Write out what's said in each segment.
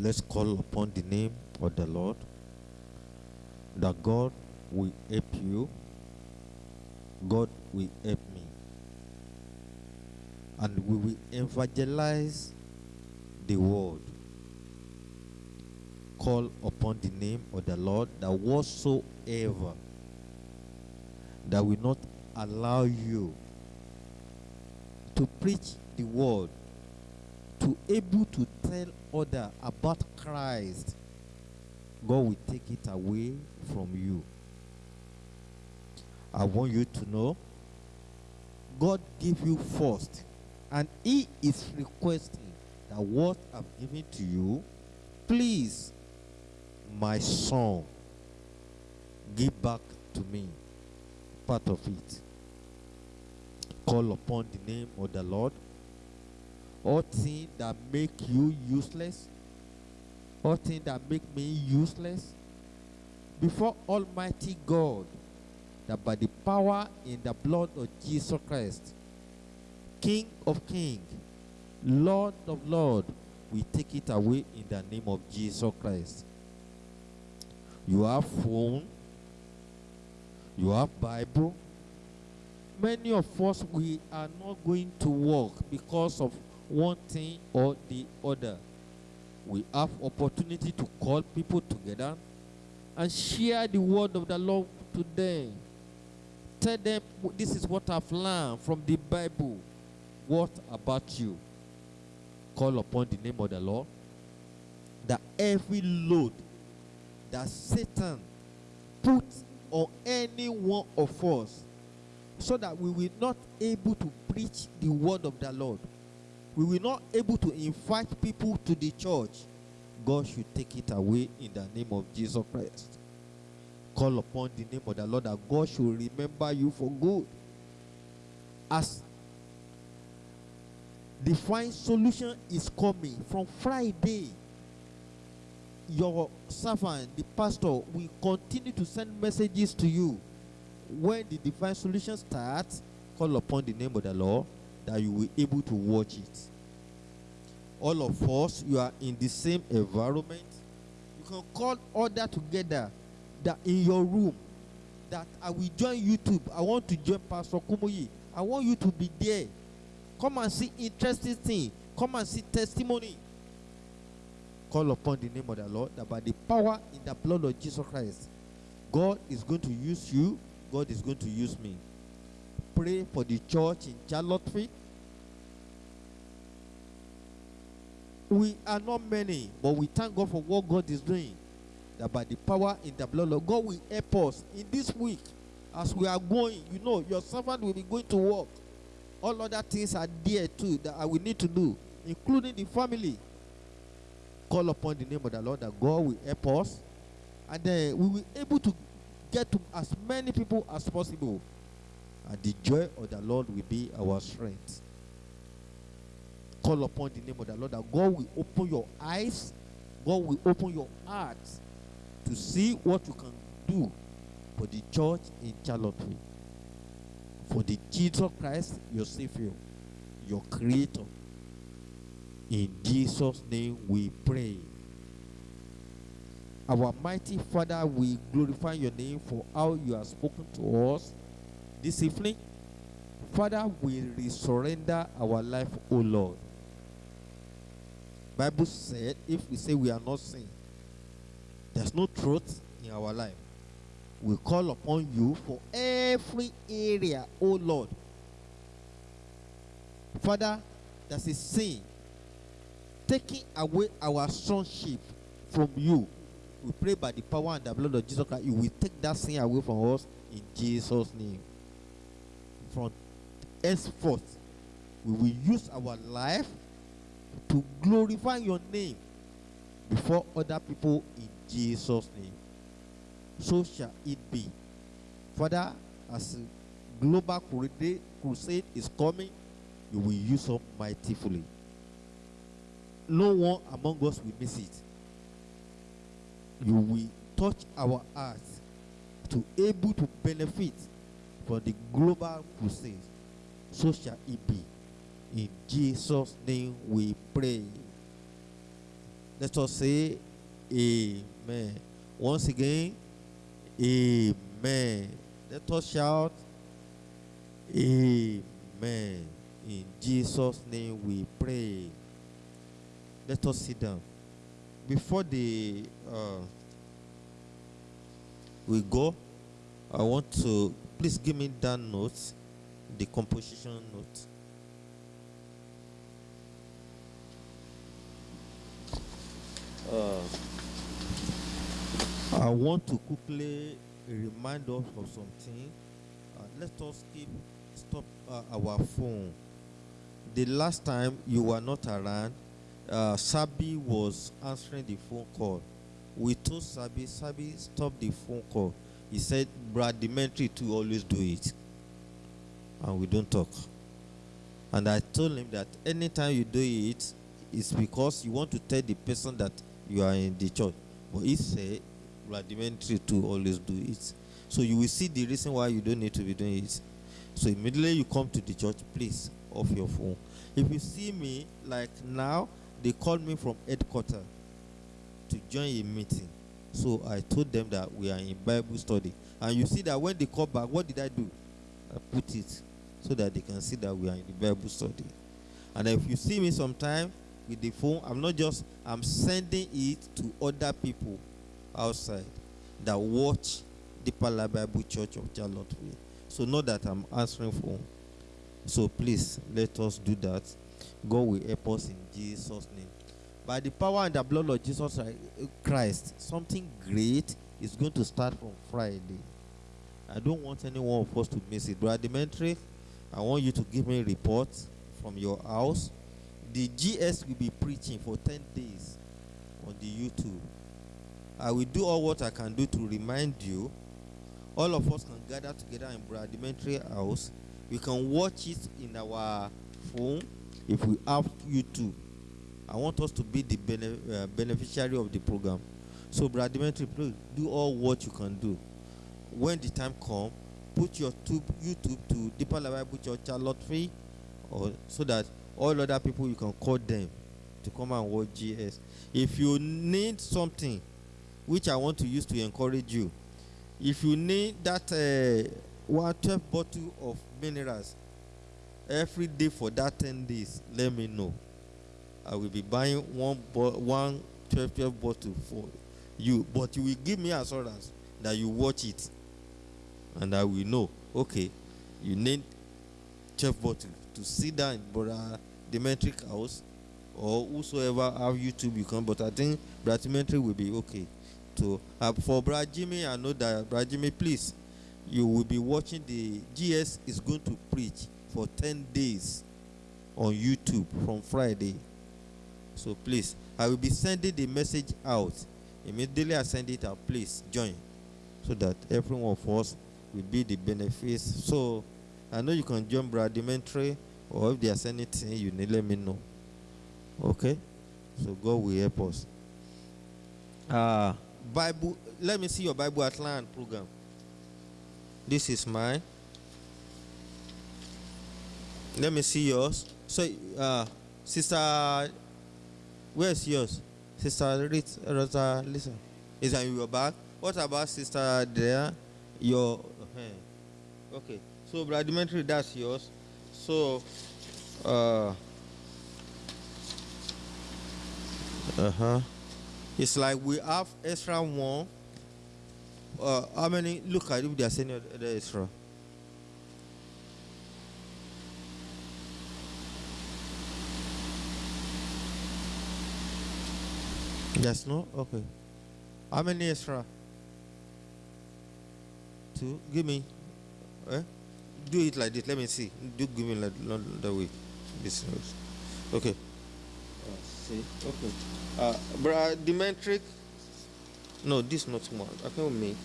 Let's call upon the name of the Lord. That God will help you. God will help me. And we will evangelize the world. Call upon the name of the Lord that whatsoever that will not allow you to preach the word to able to tell other about Christ, God will take it away from you. I want you to know God gave you first, and He is requesting that what I've given to you, please, my son, give back to me part of it. Call upon the name of the Lord all things that make you useless, all things that make me useless, before Almighty God, that by the power in the blood of Jesus Christ, King of Kings, Lord of Lords, we take it away in the name of Jesus Christ. You have phone, you have Bible. Many of us we are not going to work because of one thing or the other. We have opportunity to call people together and share the word of the Lord to them. Tell them this is what I've learned from the Bible. What about you? Call upon the name of the Lord. That every load that Satan put on any one of us so that we will not able to preach the word of the Lord we will not able to invite people to the church, God should take it away in the name of Jesus Christ. Call upon the name of the Lord that God should remember you for good. As the fine solution is coming from Friday, your servant, the pastor, will continue to send messages to you. When the divine solution starts, call upon the name of the Lord that you will able to watch it. All of us, you are in the same environment. You can call order together that in your room that I will join YouTube. I want to join Pastor Kumuyi. I want you to be there. Come and see interesting thing. Come and see testimony. Call upon the name of the Lord that by the power in the blood of Jesus Christ, God is going to use you. God is going to use me pray for the church in Charlottesville. We are not many, but we thank God for what God is doing. That by the power in the blood of God will help us in this week as we are going. You know, your servant will be going to work. All other things are there too that I will need to do, including the family. Call upon the name of the Lord that God will help us, and then we will be able to get to as many people as possible and the joy of the Lord will be our strength. Call upon the name of the Lord that God will open your eyes, God will open your heart to see what you can do for the church in Charlottesville. For the Jesus Christ, your Savior, your Creator. In Jesus' name we pray. Our mighty Father, we glorify your name for how you have spoken to us this evening. Father, we surrender our life, O Lord. Bible said, if we say we are not sin, there's no truth in our life. We call upon you for every area, O Lord. Father, there's a sin taking away our sonship from you. We pray by the power and the blood of Jesus Christ, you will take that sin away from us in Jesus' name from henceforth, we will use our life to glorify your name before other people in Jesus' name. So shall it be. Father, as global crusade is coming, you will use us mightily. No one among us will miss it. You will touch our hearts to able to benefit for the global crusade. So shall it be. In Jesus' name we pray. Let us say Amen. Once again, Amen. Let us shout Amen. In Jesus' name we pray. Let us sit down. Before the uh, we go, I want to please give me that note, the composition note. I want to quickly remind us of something. Uh, let us keep stop uh, our phone. The last time you were not around, uh, Sabi was answering the phone call. We told Sabi, Sabi, stop the phone call. He said, Brad Dementri to always do it. And we don't talk. And I told him that anytime you do it, it's because you want to tell the person that you are in the church. But he said, rudimentary to always do it. So you will see the reason why you don't need to be doing it. So immediately you come to the church, please off your phone. If you see me like now, they called me from headquarters to join a meeting. So I told them that we are in Bible study. And you see that when they call back, what did I do? I put it so that they can see that we are in the Bible study. And if you see me sometime with the phone, I'm not just I'm sending it to other people outside that watch Deeper Life Bible Church of Charlottesville. So know that I'm answering for. So please let us do that. God will help us in Jesus' name. By the power and the blood of Jesus Christ, something great is going to start from Friday. I don't want any one of us to miss it. Brother I want you to give me a report from your house. The GS will be preaching for 10 days on the YouTube. I will do all what I can do to remind you. All of us can gather together in Dimitri house. We can watch it in our phone if we have YouTube. I want us to be the bene uh, beneficiary of the program. So, Dimitri, please do all what you can do. When the time comes, put your tube, YouTube to Deeper Bible Church free, or so that all other people you can call them to come and watch GS. If you need something, which I want to use to encourage you, if you need that uh, one 12 bottle of minerals every day for that 10 days, let me know. I will be buying one bo- one 12, 12 bottle for you, but you will give me assurance that you watch it, and I will know. Okay, you need 12 bottle to sit down in Brother Demetric house or whosoever have YouTube you can. But I think Brother Demetric will be okay. To uh, for Jimmy, I know that Jimmy, please, you will be watching the GS is going to preach for 10 days on YouTube from Friday. So please, I will be sending the message out. Immediately I send it out, please join so that every one of us will be the benefits. So I know you can join Bradimentary or if there's anything you need, let me know. Okay? So God will help us. Uh, Bible, let me see your Bible outline program. This is mine. Let me see yours. So, uh, Sister, where's yours? Sister Rosa, listen. Is that in your bag? What about Sister there? Your, uh, okay. So, Bradimentary, that's yours. So, uh, uh huh. It's like we have extra one. Uh, how many? Look at if there's any other extra. Yes, no? Okay. How many extra? Two? Give me. Eh? Do it like this. Let me see. Do give me like way. This Okay. Uh, see. Okay. Uh, bra Demetric. No, this not one. I can't make.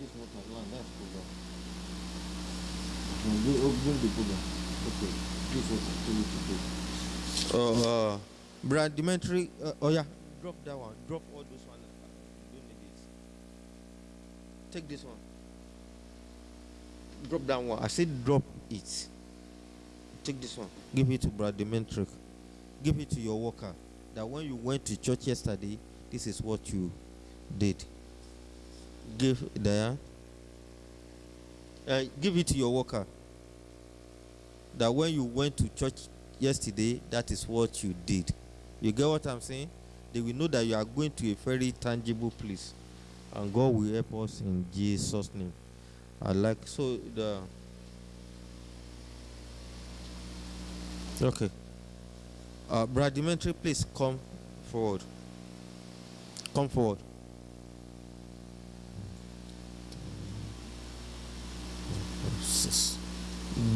This not one. That's program. Bring the program. Okay. This was to do. Uh, uh, Brad Demetri, uh, oh yeah, drop that one. Drop all those ones. don't need. Take this one. Drop that one. I said drop it. Take this one. Give it to Brad Demetric. Give it to your worker. that when you went to church yesterday, this is what you did. Give there. Uh, give it to your worker. That when you went to church yesterday, that is what you did. You get what I'm saying? They will know that you are going to a very tangible place. And God will help us in Jesus' name. I like so the Okay. Uh, Brad Dimitri, please come forward. Come forward.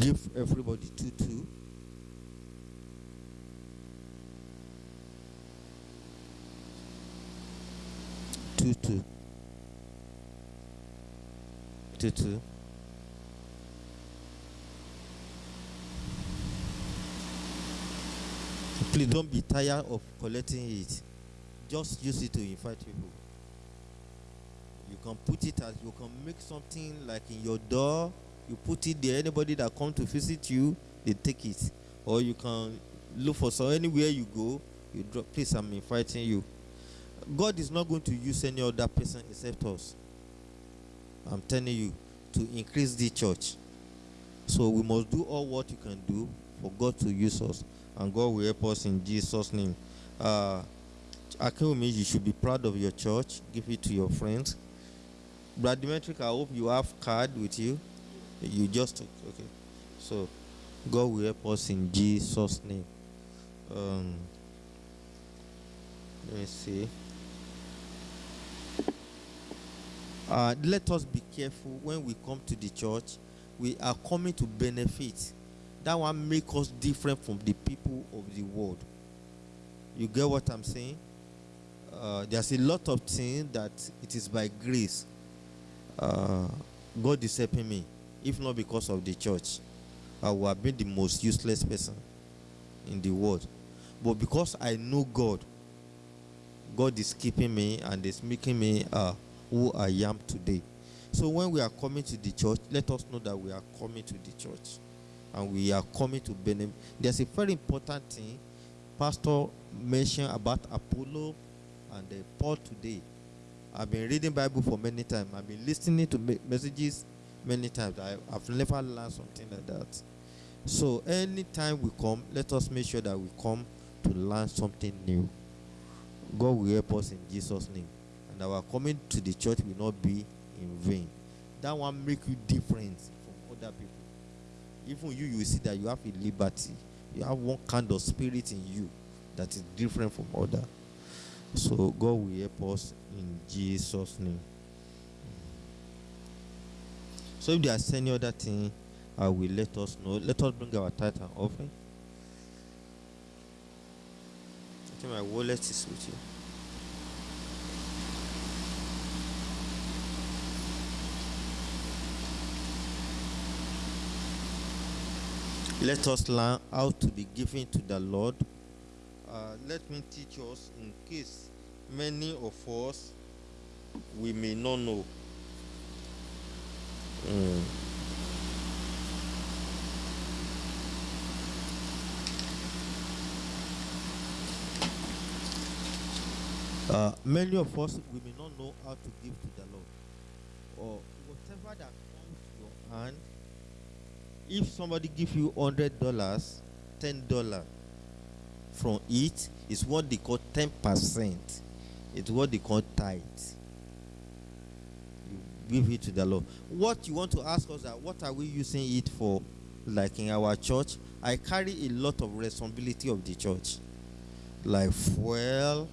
Give everybody two two. Two two. Two two. Please don't be tired of collecting it. Just use it to invite people. You can put it as you can make something like in your door. You put it there. Anybody that come to visit you, they take it. Or you can look for so anywhere you go, you drop. Please, I'm inviting you. God is not going to use any other person except us. I'm telling you to increase the church. So we must do all what you can do for God to use us and God will help us in Jesus' name. Uh, Akewumi, you should be proud of your church. Give it to your friends. Brad I hope you have card with you. You just okay. So God will help us in Jesus' name. Um, let me see. Uh, let us be careful when we come to the church. We are coming to benefit that one make us different from the people of the world. You get what I'm saying? Uh, there's a lot of things that it is by grace. Uh, God is helping me. If not because of the church, I would have been the most useless person in the world. But because I know God, God is keeping me and is making me uh, who I am today. So when we are coming to the church, let us know that we are coming to the church and we are coming to Benin. There's a very important thing Pastor mentioned about Apollo and uh, Paul today. I've been reading Bible for many times. I've been listening to messages many times. I, have never learned something like that. So anytime we come, let us make sure that we come to learn something new. God will help us in Jesus' name. And our coming to the church will not be in vain. That one make you different from other people even you, you see that you have a liberty. You have one kind of spirit in you that is different from other. So God will help us in Jesus' name. So if there's any other thing, I will let us know. Let us bring our tithe and offering. I think my wallet is with you. Let us learn how to be given to the Lord. Uh, let me teach us in case many of us we may not know. Mm. Uh, many of us we may not know how to give to the Lord, or whatever that comes to your hand if somebody give you hundred dollars ten dollar from it is what they call ten percent. It's what they call tithe. You give it to the lord. What you want to ask us that what are we using it for? Like in our church i carry a lot of responsibility of the church. Like fuel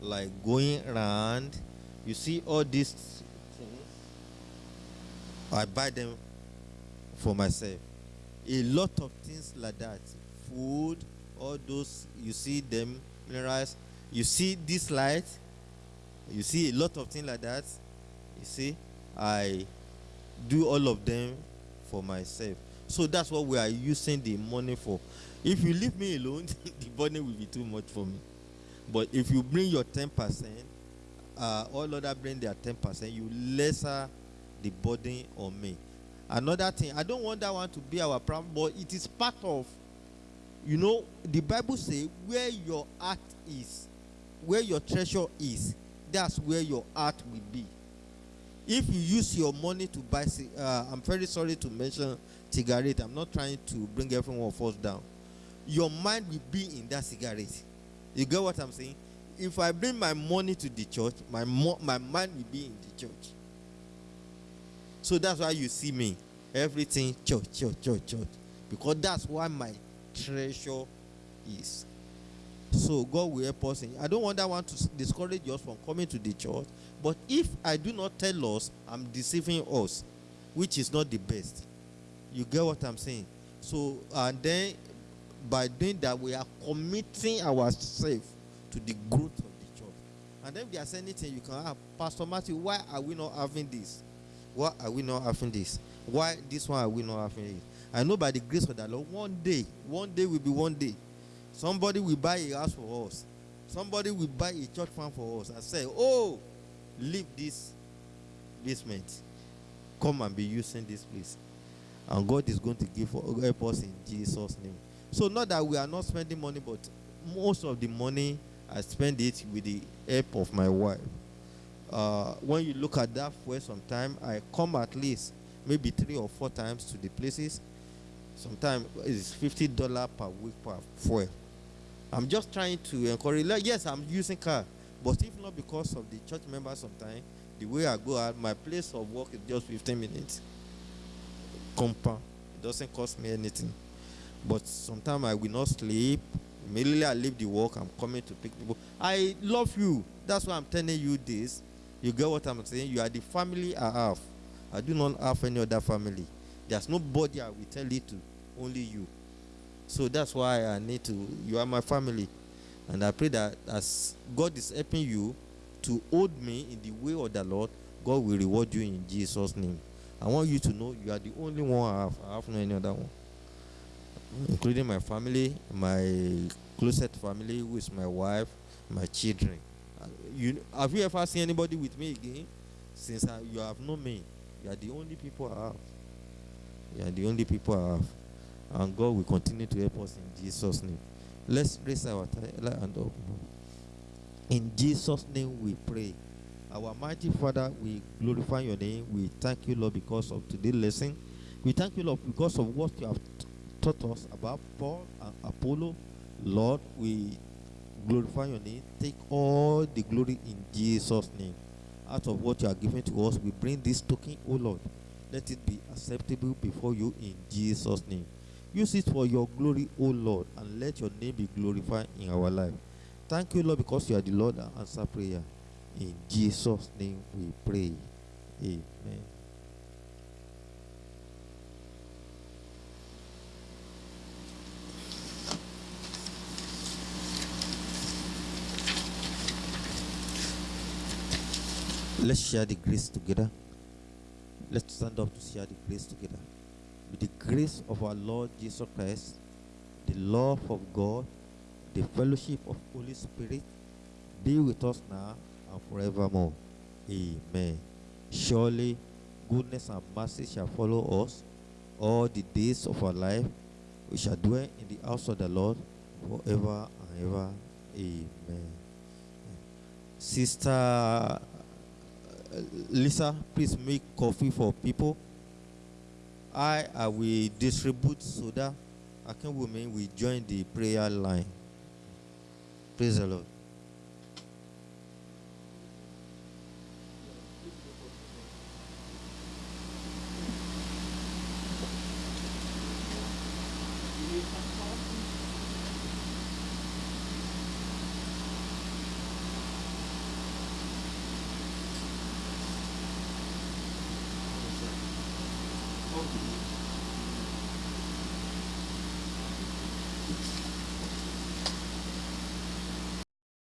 like going around. You see all these things? I buy them for myself. A lot of things like that. Food, all those, you see them, minerals. You see this light, you see a lot of things like that. You see, I do all of them for myself. So that's what we are using the money for. If you leave me alone, the money will be too much for me. But if you bring your 10%, uh, all other bring their 10%, you lesser the burden on me. Another thing, I don't want that one to be our problem, but it is part of You know, the Bible says, where your heart is, where your treasure is, that's where your heart will be. If you use your money to buy, uh, I'm very sorry to mention cigarette. I'm not trying to bring everyone of us down. Your mind will be in that cigarette. You get what I'm saying? If I bring my money to the church, my my mind will be in the church. So that's why you see me. Everything church, church, church, church. Because that's why my treasure is. So God will help us. I don't want that one to discourage us from coming to the church. But if I do not tell us, I'm deceiving us, which is not the best. You get what I'm saying? So and then by doing that, we are committing ourselves to the growth of the church. And then if there's anything you can ask, Pastor Matthew, why are we not having this? Why are we not having this? Why this one are we not having it? I know by the grace of the Lord, one day, one day will be one day. Somebody will buy a house for us. Somebody will buy a church farm for us and say, Oh, leave this basement. Come and be using this place. And God is going to give help us in Jesus' name. So not that we are not spending money, but most of the money I spend it with the help of my wife. Uh, when you look at that fuel sometime, I come at least maybe three or four times to the places. Sometimes it's fifty dollar per week per fuel. I'm just trying to encourage. like, Yes, I'm using car, but if not because of the church members, sometimes the way I go out, my place of work is just 15 minutes. Compound. It doesn't cost me anything. But sometimes I will not sleep. Immediately I leave the work, I'm coming to pick people. I love you. That's why I'm telling you this. You get what I'm saying? You are the family I have. I do not have any other family. There's nobody I will tell it to, only you. So that's why I need to. You are my family. And I pray that as God is helping you to hold me in the way of the Lord, God will reward you in Jesus' name. I want you to know you are the only one I have. I have no any other one. Including my family, my closest family, who is my wife, my children. You, have you ever seen anybody with me again? Since I, you have known me, you are the only people I have. You are the only people I have. And God will continue to help us in Jesus' name. Let's raise our ti- hand up. In Jesus' name we pray. Our mighty Father, we glorify your name. We thank you, Lord, because of today's lesson. We thank you, Lord, because of what you have taught us about Paul and Apollo. Lord, we glorify your name. Take all the glory in Jesus' name. Out of what you are giving to us, we bring this token, O Lord. Let it be acceptable before you in Jesus' name. Use it for your glory, O Lord, and let your name be glorified in our life. Thank you, Lord, because you are the Lord that answer prayer. In Jesus' name we pray. Amen. Let's share the grace together. Let's stand up to share the grace together. With the grace of our Lord Jesus Christ, the love of God, the fellowship of Holy Spirit be with us now and forevermore. Amen. Surely goodness and mercy shall follow us all the days of our life. We shall dwell in the house of the Lord forever and ever. Amen. Sister Uh, Lisa, please make coffee for people. I, I will distribute soda. Akin women will join the prayer line. Praise the Lord.